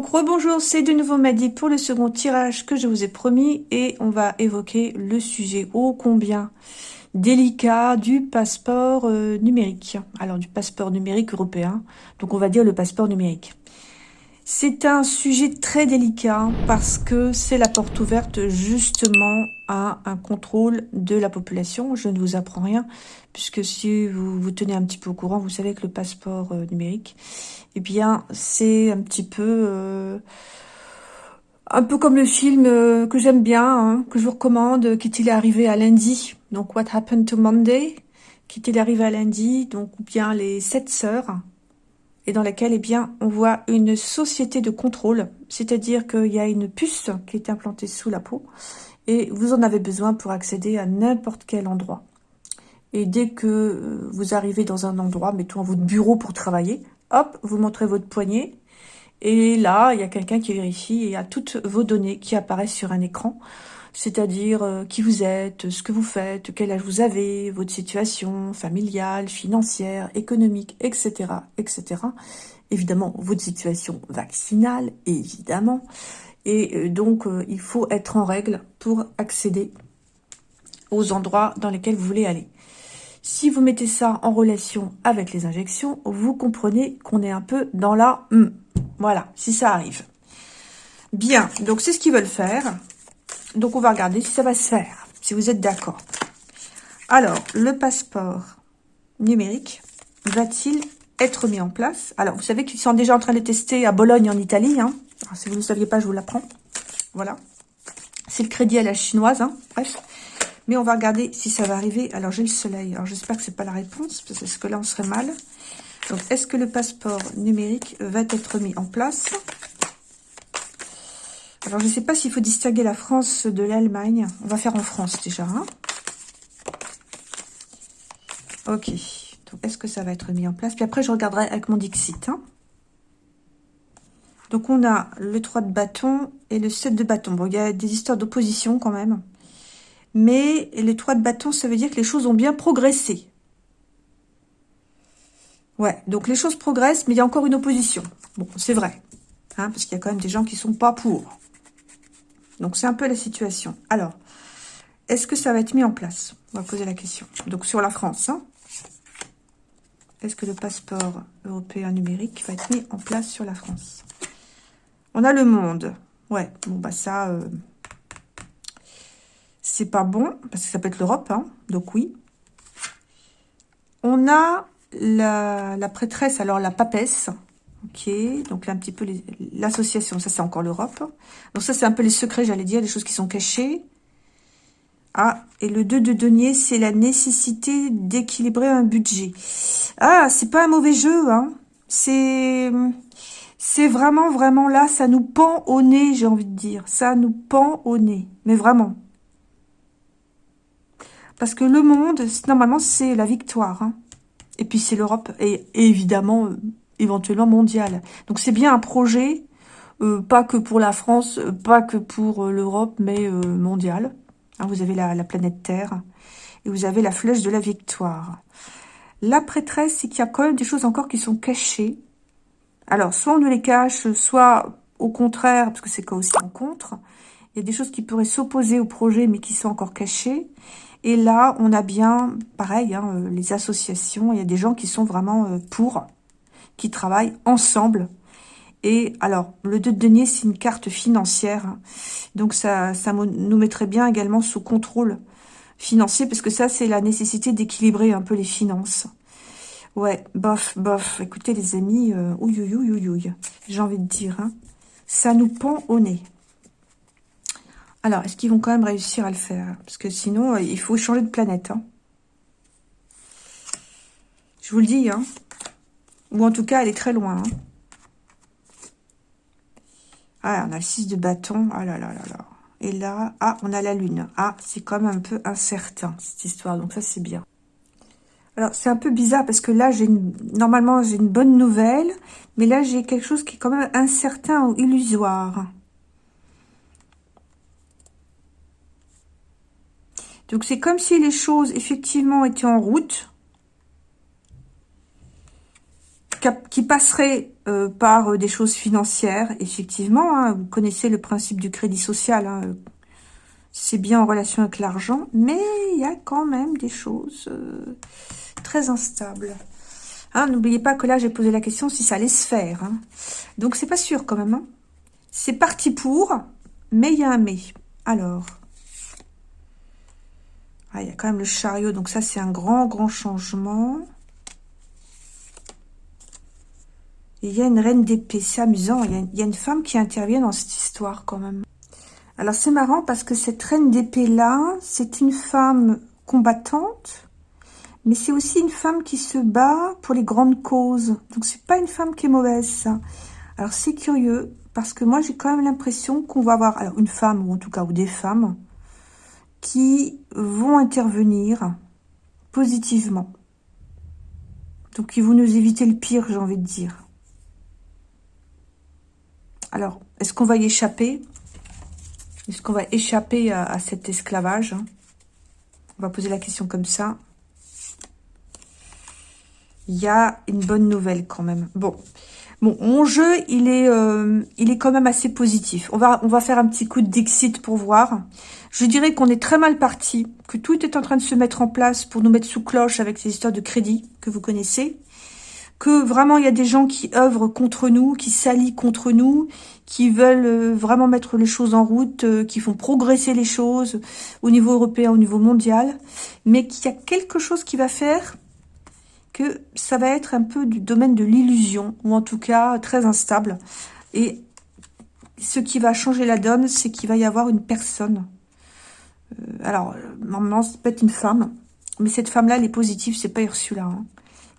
Donc rebonjour, c'est de nouveau Madi pour le second tirage que je vous ai promis et on va évoquer le sujet ô combien délicat du passeport euh, numérique. Alors du passeport numérique européen, donc on va dire le passeport numérique. C'est un sujet très délicat parce que c'est la porte ouverte justement à un contrôle de la population. Je ne vous apprends rien puisque si vous vous tenez un petit peu au courant, vous savez que le passeport euh, numérique, eh bien, c'est un petit peu... Euh, un peu comme le film euh, que j'aime bien, hein, que je vous recommande, qui est arrivé à lundi. Donc, What Happened to Monday, qui est arrivé à lundi, donc bien les sept sœurs, et dans laquelle, eh bien, on voit une société de contrôle, c'est-à-dire qu'il y a une puce qui est implantée sous la peau, et vous en avez besoin pour accéder à n'importe quel endroit. Et dès que euh, vous arrivez dans un endroit, mettons votre bureau pour travailler, hop, vous montrez votre poignet, et là, il y a quelqu'un qui vérifie et a toutes vos données qui apparaissent sur un écran, c'est-à-dire euh, qui vous êtes, ce que vous faites, quel âge vous avez, votre situation familiale, financière, économique, etc., etc. Évidemment, votre situation vaccinale, évidemment. Et euh, donc, il faut être en règle pour accéder aux endroits dans lesquels vous voulez aller. Si vous mettez ça en relation avec les injections, vous comprenez qu'on est un peu dans la... Hmm. Voilà, si ça arrive. Bien, donc c'est ce qu'ils veulent faire. Donc on va regarder si ça va se faire, si vous êtes d'accord. Alors, le passeport numérique va-t-il être mis en place? Alors, vous savez qu'ils sont déjà en train de tester à Bologne, en Italie. Hein. si vous ne le saviez pas, je vous l'apprends. Voilà. C'est le crédit à la chinoise. Hein. Bref. Mais on va regarder si ça va arriver. Alors, j'ai le soleil. Alors, j'espère que c'est pas la réponse, parce que là, on serait mal. Donc, est-ce que le passeport numérique va être mis en place? Alors, je ne sais pas s'il faut distinguer la France de l'Allemagne. On va faire en France, déjà. Hein. ok. Donc, est-ce que ça va être mis en place? Puis après, je regarderai avec mon Dixit. Hein. Donc, on a le 3 de bâton et le 7 de bâton. Bon, il y a des histoires d'opposition quand même. Mais les trois de bâton, ça veut dire que les choses ont bien progressé. Ouais, donc les choses progressent, mais il y a encore une opposition. Bon, c'est vrai. Hein, parce qu'il y a quand même des gens qui sont pas pour. Donc, c'est un peu la situation. Alors, est-ce que ça va être mis en place? On va poser la question. Donc, sur la France, hein. est-ce que le passeport européen numérique va être mis en place sur la France? On a le monde. Ouais, bon, bah ça... Euh, c'est pas bon, parce que ça peut être l'Europe, hein, donc oui. On a la, prêtresse, alors la papesse, ok, donc là un petit peu l'association, ça c'est encore l'Europe. Donc ça c'est un peu les secrets, j'allais dire, les choses qui sont cachées. Ah, et le 2 de denier, c'est la nécessité d'équilibrer un budget. Ah, c'est pas un mauvais jeu, hein. C'est... C'est vraiment, vraiment là, ça nous pend au nez, j'ai envie de dire. Ça nous pend au nez. Mais vraiment. Parce que le monde, normalement, c'est la victoire. Hein. Et puis, c'est l'Europe. Et, évidemment, éventuellement, mondial. Donc, c'est bien un projet, euh, pas que pour la France, euh, pas que pour l'Europe, mais mondial. Hein, vous avez la, planète Terre. Et vous avez la flèche de la victoire. La prêtresse, c'est qu'il y a quand même des choses encore qui sont cachées. Alors, soit on nous les cache, soit au contraire, parce que c'est quoi aussi en contre. Il y a des choses qui pourraient s'opposer au projet, mais qui sont encore cachées. Et là, on a bien, pareil, hein, euh, les associations, il y a des gens qui sont vraiment euh, pour, qui travaillent ensemble. Et alors, le 2 de denier, c'est une carte financière. Donc, ça, ça nous mettrait bien également sous contrôle financier, parce que ça, c'est la nécessité d'équilibrer un peu les finances. Ouais, bof, bof. Écoutez, les amis, euh, ouïe. J'ai envie de dire, hein, ça nous pend au nez. Alors, est-ce qu'ils vont quand même réussir à le faire? Parce que sinon, euh, il faut changer de planète. Hein. Je vous le dis. Hein. Ou en tout cas, elle est très loin. Hein. Ah, on a le 6 de bâton. Ah là là là là. Et là, ah, on a la lune. Ah, c'est quand même un peu incertain, cette histoire. Donc ça, c'est bien. Alors, c'est un peu bizarre parce que là, j'ai normalement, j'ai une bonne nouvelle. Mais là, j'ai quelque chose qui est quand même incertain ou illusoire. Donc, c'est comme si les choses, effectivement, étaient en route. Qui passerait euh, par des choses financières, effectivement. Hein. vous connaissez le principe du crédit social. Hein. c'est bien en relation avec l'argent, mais il y a quand même des choses très instables. Hein, N'oubliez pas que là, j'ai posé la question si ça allait se faire. Hein. Donc, c'est pas sûr quand même. Hein. C'est parti pour, mais il y a un mais. Alors, ah, il y a quand même le chariot, donc ça, c'est un grand, grand changement. Il y a une reine d'épée, c'est amusant. Il y, a, une femme qui intervient dans cette histoire quand même. Alors, c'est marrant parce que cette reine d'épée-là, c'est une femme combattante, mais c'est aussi une femme qui se bat pour les grandes causes. Donc, c'est pas une femme qui est mauvaise. Alors, c'est curieux, parce que moi, j'ai quand même l'impression qu'on va avoir une femme, ou en tout cas, ou des femmes, qui vont intervenir positivement. Donc, ils vont nous éviter le pire, j'ai envie de dire. Alors, est-ce qu'on va y échapper? Est-ce qu'on va échapper à, cet esclavage On va poser la question comme ça. Il y a une bonne nouvelle quand même. Bon, Bon, mon jeu, il est, euh, quand même assez positif. On va, on va faire un petit coup d'exit pour voir. Je dirais qu'on est très mal parti, que tout est en train de se mettre en place pour nous mettre sous cloche avec ces histoires de crédit que vous connaissez. Que vraiment, il y a des gens qui œuvrent contre nous, qui s'allient contre nous, qui veulent euh, vraiment mettre les choses en route, euh, qui font progresser les choses au niveau européen, au niveau mondial. Mais qu'il y a quelque chose qui va faire que ça va être un peu du domaine de l'illusion, ou en tout cas très instable. Et ce qui va changer la donne, c'est qu'il va y avoir une personne. Euh, alors, normalement, c'est peut être une femme, mais cette femme-là, elle est positive, c'est pas Ursula. Hein.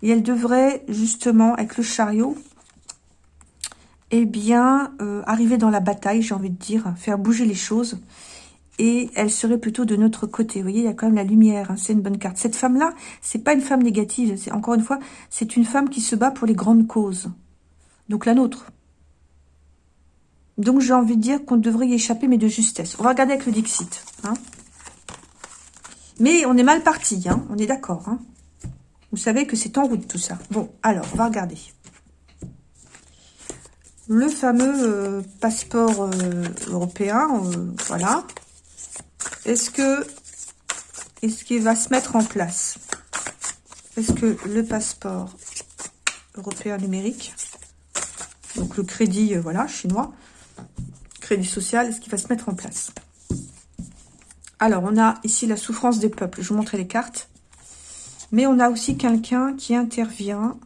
Et elle devrait, justement, avec le chariot, eh bien, euh, arriver dans la bataille, j'ai envie de dire, faire bouger les choses et elle serait plutôt de notre côté. Vous voyez, il y a quand même la lumière, hein, c'est une bonne carte. Cette femme-là, c'est pas une femme négative, c'est encore une fois, c'est une femme qui se bat pour les grandes causes. Donc la nôtre. Donc j'ai envie de dire qu'on devrait y échapper, mais de justesse. On va regarder avec le Dixit. Hein. Mais on est mal parti, hein, on est d'accord. Vous savez que c'est en route tout ça. Bon, alors, on va regarder. Le fameux euh, passeport euh, européen, euh, voilà. Est-ce que est-ce qu'il va se mettre en place? Est-ce que le passeport européen numérique, donc le crédit, voilà, chinois, crédit social, est-ce qu'il va se mettre en place? Alors, on a ici la souffrance des peuples. Je vous montrer les cartes. Mais on a aussi quelqu'un qui intervient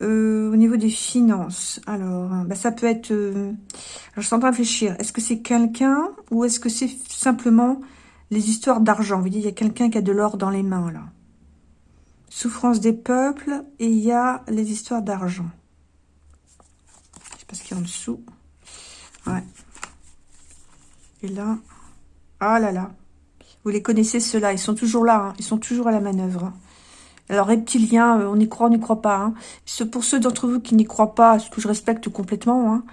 euh, au niveau des finances. Alors, bah, ça peut être... Euh, alors, je suis en train de réfléchir. Est-ce que c'est quelqu'un ou est-ce que c'est simplement les histoires d'argent? Vous voyez, il y a quelqu'un qui a de l'or dans les mains, là. Souffrance des peuples et il y a les histoires d'argent. Je sais pas ce qu'il y a en dessous. Ouais. Et là... Ah là là. Vous les connaissez, ceux-là. Ils sont toujours là. Hein. Ils sont toujours à la manœuvre. Alors, reptilien, euh, on y croit, on n'y croit pas. Hein. Pour ceux d'entre vous qui n'y croient pas, ce que je respecte complètement, hein,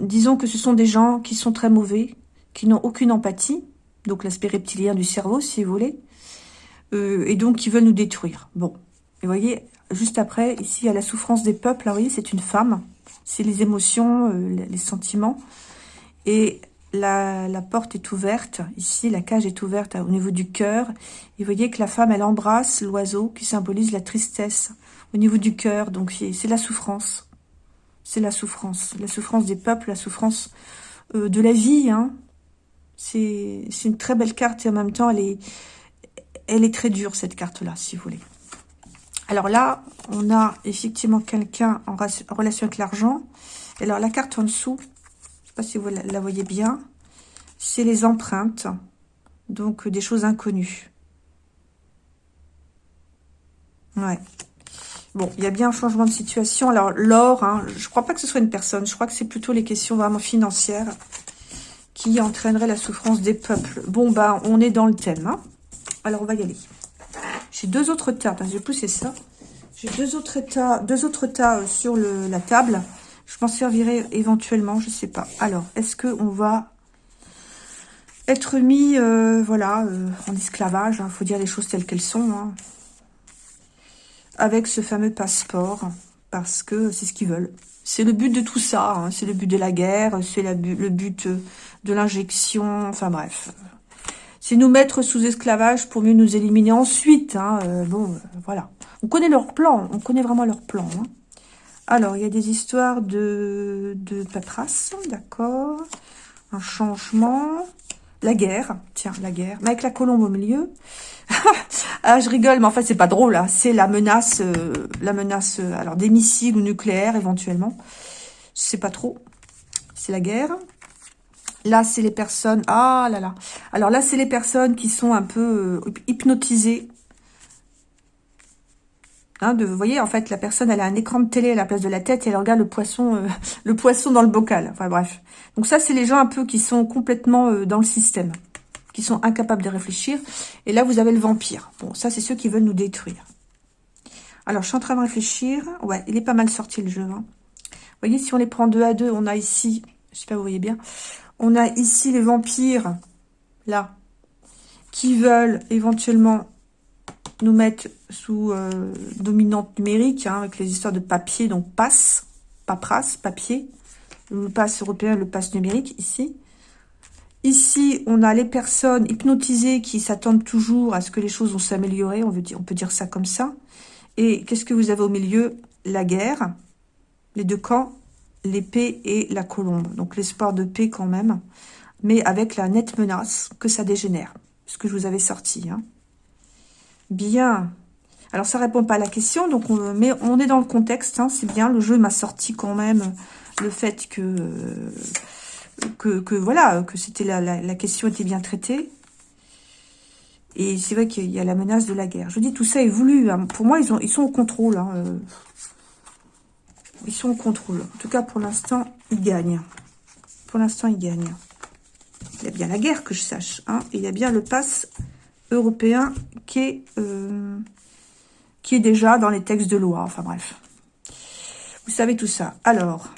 disons que ce sont des gens qui sont très mauvais, qui n'ont aucune empathie, donc l'aspect reptilien du cerveau, si vous voulez, euh, et donc qui veulent nous détruire. Bon, et voyez, juste après, ici, il y a la souffrance des peuples. Vous voyez, c'est une femme. C'est les émotions, euh, les sentiments. Et la, porte est ouverte. Ici, la cage est ouverte au niveau du cœur. Et vous voyez que la femme, elle embrasse l'oiseau qui symbolise la tristesse au niveau du cœur. Donc, c'est la souffrance. C'est la souffrance. La souffrance des peuples, la souffrance euh, de la vie. Hein. C'est une très belle carte et en même temps, elle est, elle est très dure, cette carte-là, si vous voulez. Alors là, on a effectivement quelqu'un en relation avec l'argent. Alors, la carte en dessous, sais pas si vous la voyez bien. C'est les empreintes. Donc, des choses inconnues. Ouais. Bon, il y a bien un changement de situation. Alors, l'or, hein, je crois pas que ce soit une personne. Je crois que c'est plutôt les questions vraiment financières qui entraîneraient la souffrance des peuples. Bon, bah, on est dans le thème. Hein. Alors, on va y aller. J'ai deux autres tas. Je vais pousser ça. J'ai deux autres tas, deux autres tas euh, sur la table. Je m'en servirai éventuellement, je sais pas. Alors, est-ce qu'on va être mis, euh, voilà, euh, en esclavage Il hein, faut dire les choses telles qu'elles sont. Hein, avec ce fameux passeport. parce que c'est ce qu'ils veulent. C'est le but de tout ça, hein. c'est le but de la guerre, c'est le but de l'injection, enfin bref. C'est nous mettre sous esclavage pour mieux nous éliminer ensuite. Euh, bon, voilà. On connaît leur plan, on connaît vraiment leur plan. Alors, il y a des histoires de, de d'accord. Un changement. La guerre, tiens, la guerre. Mais avec la colombe au milieu. ah, je rigole, mais en fait, c'est pas drôle. Hein. C'est la menace, euh, la menace, euh, alors des missiles ou nucléaires éventuellement. Je sais pas trop. C'est la guerre. Là, c'est les personnes... Ah là là. Alors là, c'est les personnes qui sont un peu euh, hypnotisées Hein, de, vous voyez, en fait, la personne, elle a un écran de télé à la place de la tête et elle regarde le poisson, euh, le poisson dans le bocal. Enfin, bref. Donc ça, c'est les gens un peu qui sont complètement euh, dans le système, qui sont incapables de réfléchir. Et là, vous avez le vampire. Bon, ça, c'est ceux qui veulent nous détruire. Alors, je suis en train de réfléchir. Ouais, il est pas mal sorti, le jeu. Hein. Vous voyez, si on les prend deux à deux, on a ici, je sais pas, vous voyez bien, on a ici les vampires, là, qui veulent éventuellement nous mettre sous euh, dominante numérique, hein, avec les histoires de papier, donc passe, paperasse, papier, le passe européen, le passe numérique, ici. Ici, on a les personnes hypnotisées qui s'attendent toujours à ce que les choses vont s'améliorer, on, on peut dire ça comme ça. Et qu'est-ce que vous avez au milieu? La guerre, les deux camps, l'épée et la colombe. Donc l'espoir de paix quand même, mais avec la nette menace que ça dégénère. Ce que je vous avais sorti. Hein. Bien. Alors, ça répond pas à la question, donc on, mais on est dans le contexte, hein, c'est bien. Le jeu m'a sorti quand même le fait que, que, voilà, que c'était la, question était bien traitée. Et c'est vrai qu'il y a la menace de la guerre. Je dis, tout ça est voulu. Hein. Pour moi, ils, ont, ils sont au contrôle. Hein, euh. Ils sont au contrôle. En tout cas, pour l'instant, ils gagnent. Pour l'instant, ils gagnent. Il y a bien la guerre, que je sache. il y a bien le pass européen qui est, euh, qui est déjà dans les textes de loi. Enfin bref. Vous savez tout ça. Alors,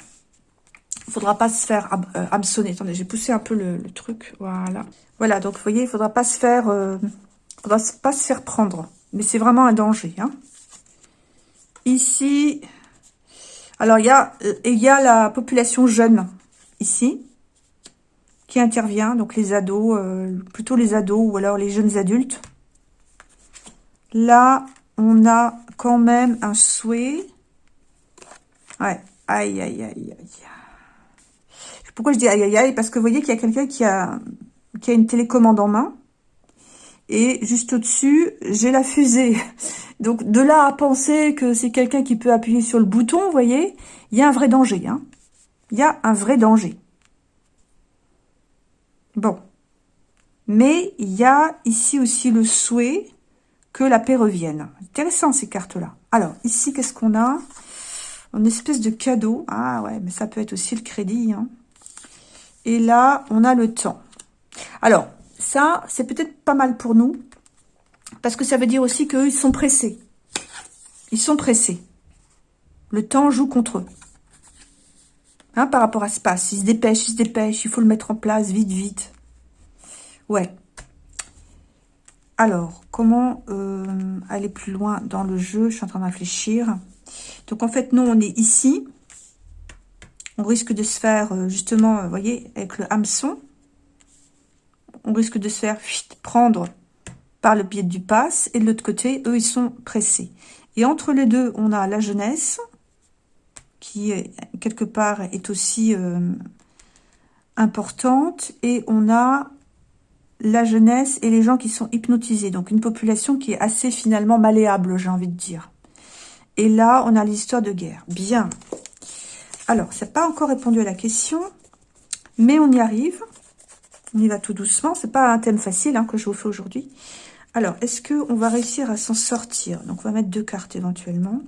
il faudra pas se faire euh, hameçonner. Attendez, j'ai poussé un peu le, truc. Voilà. Voilà, donc vous voyez, il faudra pas se faire... Euh, faudra pas se faire prendre. Mais c'est vraiment un danger. Hein. Ici... Alors, il y, a, il y a la population jeune, ici qui intervient, donc les ados, euh, plutôt les ados ou alors les jeunes adultes. Là, on a quand même un souhait. Ouais, aïe, aïe, aïe, aïe. Pourquoi je dis aïe, aïe, aïe? Parce que vous voyez qu'il y a quelqu'un qui a, qui a une télécommande en main. Et juste au-dessus, j'ai la fusée. Donc, de là à penser que c'est quelqu'un qui peut appuyer sur le bouton, vous voyez, il y a un vrai danger. Hein. Il y a un vrai danger. Bon. Mais il y a ici aussi le souhait que la paix revienne. Intéressant ces cartes-là. Alors, ici, qu'est-ce qu'on a? Une espèce de cadeau. Ah ouais, mais ça peut être aussi le crédit. Hein. Et là, on a le temps. Alors, ça, c'est peut-être pas mal pour nous. Parce que ça veut dire aussi qu'eux, ils sont pressés. Ils sont pressés. Le temps joue contre eux. Hein, par rapport à ce passe. Il se dépêche, il se dépêche, il faut le mettre en place vite, vite. Ouais. Alors, comment euh, aller plus loin dans le jeu? Je suis en train de réfléchir. Donc, en fait, nous, on est ici. On risque de se faire, euh, justement, vous voyez, avec le hameçon. On risque de se faire prendre par le pied du passe. Et de l'autre côté, eux, ils sont pressés. Et entre les deux, on a la jeunesse qui quelque part est aussi euh, importante et on a la jeunesse et les gens qui sont hypnotisés. Donc une population qui est assez finalement malléable, j'ai envie de dire. Et là, on a l'histoire de guerre. Bien. Alors, ça n'a pas encore répondu à la question, mais on y arrive. On y va tout doucement. C'est pas un thème facile hein, que je vous fais aujourd'hui. Alors, est-ce qu'on va réussir à s'en sortir? Donc, on va mettre deux cartes éventuellement.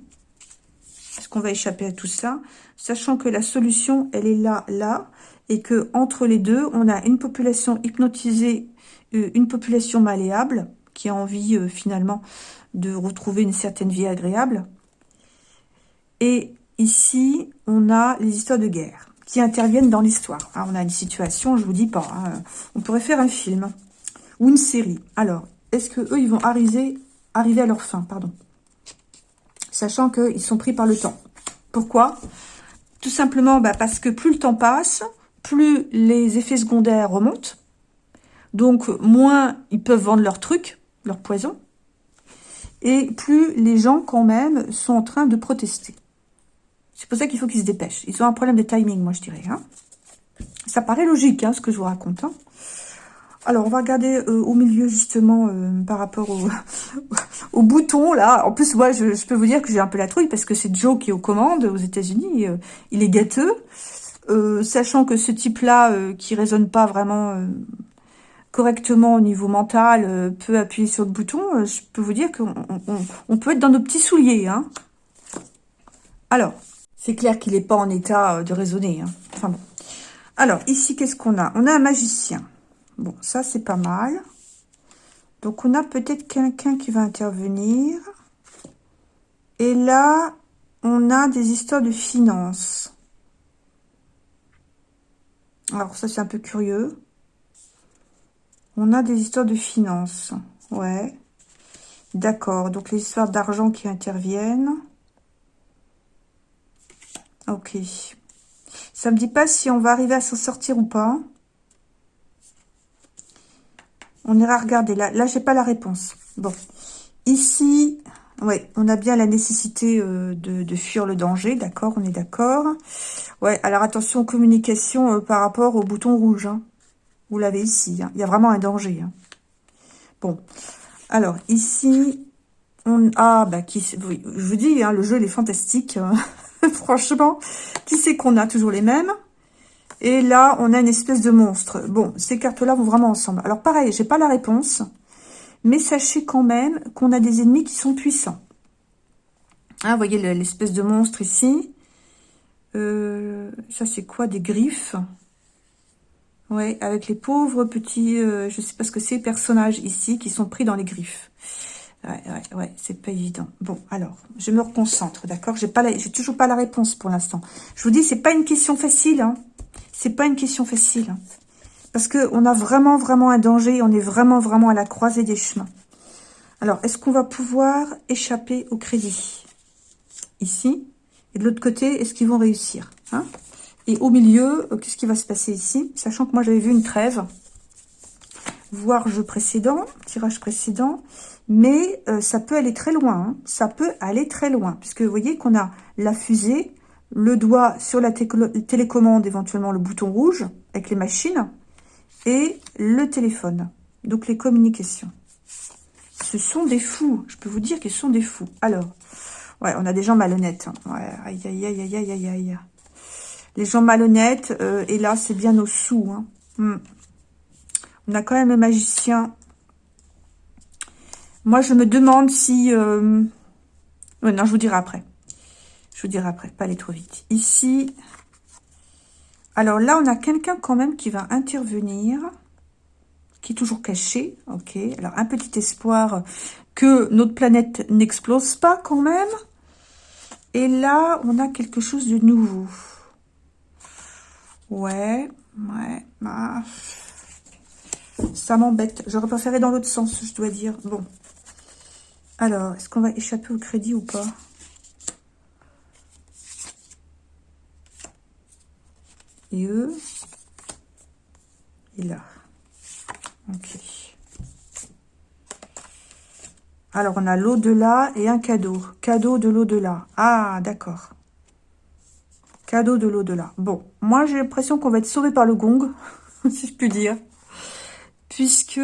Qu'on va échapper à tout ça Sachant que la solution, elle est là, là, et que entre les deux, on a une population hypnotisée, euh, une population malléable, qui a envie euh, finalement de retrouver une certaine vie agréable. Et ici, on a les histoires de guerre qui interviennent dans l'histoire. on a une situation, je vous dis pas, hein, on pourrait faire un film ou une série. Alors, est-ce que eux, ils vont arriver, arriver à leur fin, pardon sachant qu'ils sont pris par le temps. Pourquoi? Tout simplement bah, parce que plus le temps passe, plus les effets secondaires remontent. Donc, moins ils peuvent vendre leurs trucs, leurs poisons. Et plus les gens, quand même, sont en train de protester. C'est pour ça qu'il faut qu'ils se dépêchent. Ils ont un problème de timing, moi, je dirais. Hein. Ça paraît logique, hein, ce que je vous raconte. Hein. Alors, on va regarder euh, au milieu, justement, euh, par rapport au, bouton, là. En plus, moi, je, peux vous dire que j'ai un peu la trouille, parce que c'est Joe qui est aux commandes aux États-Unis. Euh, il est gâteux. sachant que ce type-là, qui résonne pas vraiment correctement au niveau mental, peut appuyer sur le bouton, je peux vous dire qu'on on, peut être dans nos petits souliers. Hein. Alors, c'est clair qu'il n'est pas en état de raisonner. Hein. Enfin bon. Alors, ici, qu'est-ce qu'on a? On a un magicien. Bon, ça, c'est pas mal. Donc, on a peut-être quelqu'un qui va intervenir. Et là, on a des histoires de finances. Alors, ça, c'est un peu curieux. On a des histoires de finances. Ouais. D'accord. Donc, les histoires d'argent qui interviennent. Ok. Ça me dit pas si on va arriver à s'en sortir ou pas. On ira regarder. Là, là j'ai pas la réponse. Bon. Ici, ouais, on a bien la nécessité euh, de, fuir le danger. D'accord, on est d'accord. Ouais, alors attention aux euh, par rapport au bouton rouge. Hein. Vous l'avez ici. Hein. Il y a vraiment un danger. Hein. Bon. Alors, ici, on... Ah, bah, qui... Oui, je vous dis, le jeu, il est fantastique. Franchement, qui c'est qu'on a? Toujours les mêmes? Et là, on a une espèce de monstre. Bon, ces cartes-là vont vraiment ensemble. Alors pareil, j'ai pas la réponse. Mais sachez quand même qu'on a des ennemis qui sont puissants. Hein, voyez l'espèce de monstre ici. Euh, ça, c'est quoi Des griffes? Ouais, avec les pauvres petits, euh, je sais pas ce que c'est, personnages ici qui sont pris dans les griffes. Ouais, ouais, ouais, c'est pas évident. Bon, alors, je me reconcentre, d'accord? J'ai pas, j'ai toujours pas la réponse pour l'instant. Je vous dis, c'est pas une question facile, hein. C'est pas une question facile. Hein. Parce que on a vraiment, vraiment un danger. On est vraiment, vraiment à la croisée des chemins. Alors, est-ce qu'on va pouvoir échapper au crédit? Ici. Et de l'autre côté, est-ce qu'ils vont réussir hein? Et au milieu, euh, qu'est-ce qui va se passer ici? Sachant que moi, j'avais vu une trêve. Voir jeu précédent, tirage précédent. Mais euh, ça peut aller très loin. Hein. Ça peut aller très loin. Puisque vous voyez qu'on a la fusée, le doigt sur la télécommande, éventuellement le bouton rouge avec les machines, et le téléphone, donc les communications. Ce sont des fous, je peux vous dire qu'ils sont des fous. Alors, ouais, on a des gens malhonnêtes. Hein. Aïe, aïe, aïe, aïe, aïe, aïe, Les gens malhonnêtes, euh, et là, c'est bien au sous. Hein. Hmm. On a quand même le magicien. Moi, je me demande si... Euh... non, je vous dirai après. Je vous dirai après, pas aller trop vite. Ici, alors là, on a quelqu'un quand même qui va intervenir, qui est toujours caché. Ok, alors un petit espoir que notre planète n'explose pas quand même. Et là, on a quelque chose de nouveau. Ouais, ouais, bah, ça m'embête. J'aurais préféré dans l'autre sens, je dois dire. Bon. Alors, est-ce qu'on va échapper au crédit ou pas? Et eux? Et là. Ok. Alors, on a l'au-delà et un cadeau. Cadeau de l'au-delà. Ah, d'accord. Cadeau de l'au-delà. Bon, moi, j'ai l'impression qu'on va être sauvé par le gong, si je puis dire. Puisque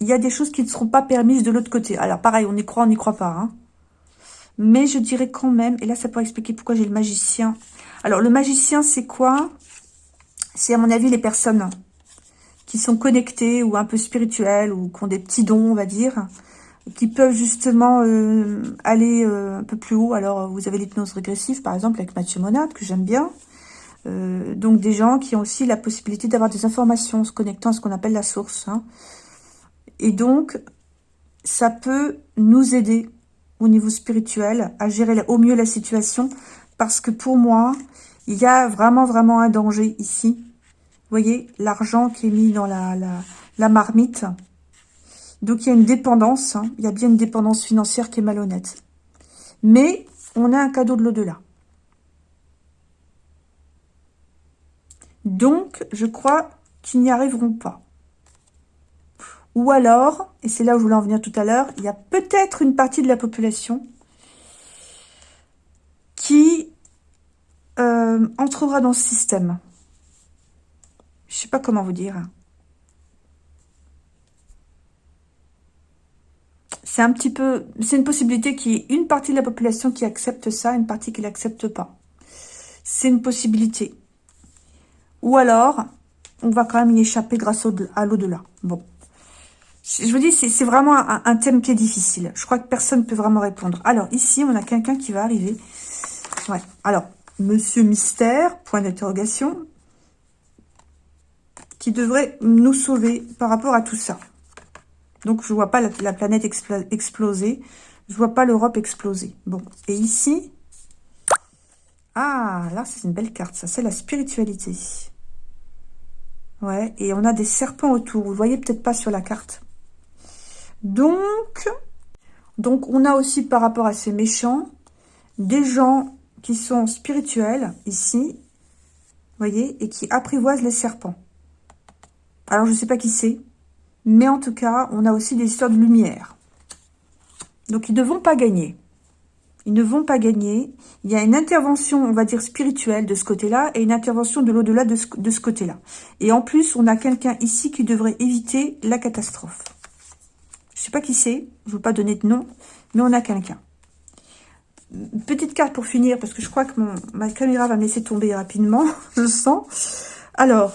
il y a des choses qui ne seront pas permises de l'autre côté. Alors, pareil, on y croit, on n'y croit pas. Hein. Mais je dirais quand même, et là, ça pourrait expliquer pourquoi j'ai le magicien alors, le magicien, c'est quoi? C'est, à mon avis, les personnes qui sont connectées ou un peu spirituelles ou qui ont des petits dons, on va dire, qui peuvent justement euh, aller euh, un peu plus haut. Alors, vous avez l'hypnose régressive, par exemple, avec Mathieu Monade, que j'aime bien. Euh, donc, des gens qui ont aussi la possibilité d'avoir des informations, se connectant à ce qu'on appelle la source. Hein. Et donc, ça peut nous aider au niveau spirituel à gérer au mieux la situation parce que pour moi, il y a vraiment, vraiment un danger ici. Vous voyez, l'argent qui est mis dans la, la, marmite. Donc, il y a une dépendance. Hein. Il y a bien une dépendance financière qui est malhonnête. Mais, on a un cadeau de l'au-delà. Donc, je crois qu'ils n'y arriveront pas. Ou alors, et c'est là où je voulais en venir tout à l'heure, il y a peut-être une partie de la population qui euh, entrera dans ce système. Je sais pas comment vous dire. C'est un petit peu... C'est une possibilité qu'il y ait une partie de la population qui accepte ça, une partie qui l'accepte pas. C'est une possibilité. Ou alors, on va quand même y échapper grâce à l'au-delà. Bon. Je vous dis, c'est vraiment un, thème qui est difficile. Je crois que personne ne peut vraiment répondre. Alors, ici, on a quelqu'un qui va arriver. Ouais. Alors, Monsieur Mystère, point d'interrogation, qui devrait nous sauver par rapport à tout ça. Donc, je vois pas la, planète exploser. Je vois pas l'Europe exploser. Bon, et ici... Ah, là, c'est une belle carte, ça. C'est la spiritualité. Ouais, et on a des serpents autour. Vous voyez peut-être pas sur la carte. Donc, donc, on a aussi par rapport à ces méchants, des gens qui sont spirituels, ici, voyez, et qui apprivoisent les serpents. Alors, je ne sais pas qui c'est, mais en tout cas, on a aussi des histoires de lumière. Donc, ils ne vont pas gagner. Ils ne vont pas gagner. Il y a une intervention, on va dire, spirituelle de ce côté-là et une intervention de l'au-delà de ce, côté-là. Et en plus, on a quelqu'un ici qui devrait éviter la catastrophe. Je ne sais pas qui c'est, je ne veux pas donner de nom, mais on a quelqu'un. Petite carte pour finir, parce que je crois que mon, ma caméra va me laisser tomber rapidement, je sens. Alors,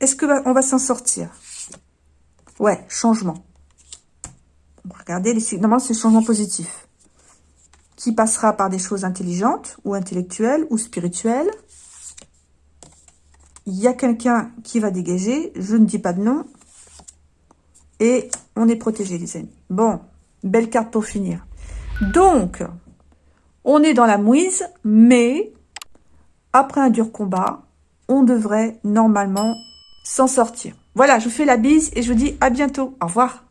est-ce que on va s'en sortir? Ouais, changement. Regardez, les, normalement c'est changement positif. Qui passera par des choses intelligentes, ou intellectuelles, ou spirituelles. Il y a quelqu'un qui va dégager, je ne dis pas de nom. Et on est protégé, les amis. Bon, belle carte pour finir. Donc, on est dans la mouise, mais après un dur combat, on devrait normalement s'en sortir. Voilà, je vous fais la bise et je vous dis à bientôt. Au revoir.